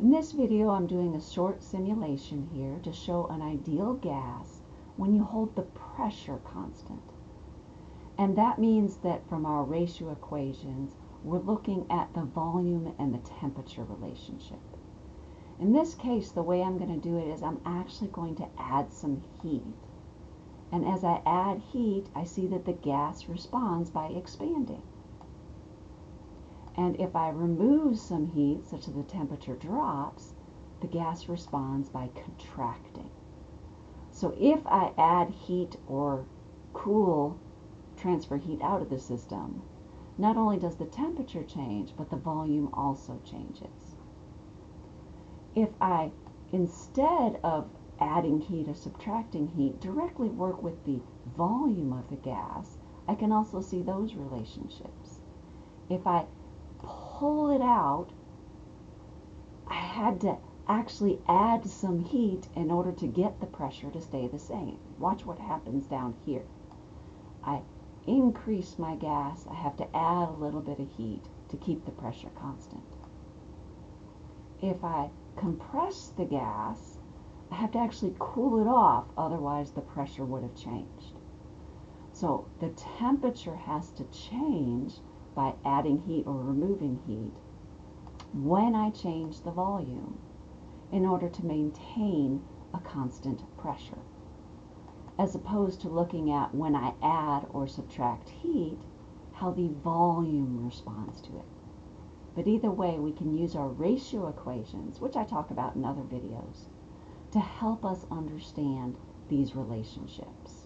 In this video I'm doing a short simulation here to show an ideal gas when you hold the pressure constant. And that means that from our ratio equations we're looking at the volume and the temperature relationship. In this case the way I'm going to do it is I'm actually going to add some heat. And as I add heat I see that the gas responds by expanding. And if I remove some heat, such that the temperature drops, the gas responds by contracting. So if I add heat or cool, transfer heat out of the system, not only does the temperature change, but the volume also changes. If I, instead of adding heat or subtracting heat, directly work with the volume of the gas, I can also see those relationships. If I pull it out, I had to actually add some heat in order to get the pressure to stay the same. Watch what happens down here. I increase my gas, I have to add a little bit of heat to keep the pressure constant. If I compress the gas, I have to actually cool it off, otherwise the pressure would have changed. So the temperature has to change by adding heat or removing heat when I change the volume in order to maintain a constant pressure. As opposed to looking at when I add or subtract heat, how the volume responds to it. But either way, we can use our ratio equations, which I talk about in other videos, to help us understand these relationships.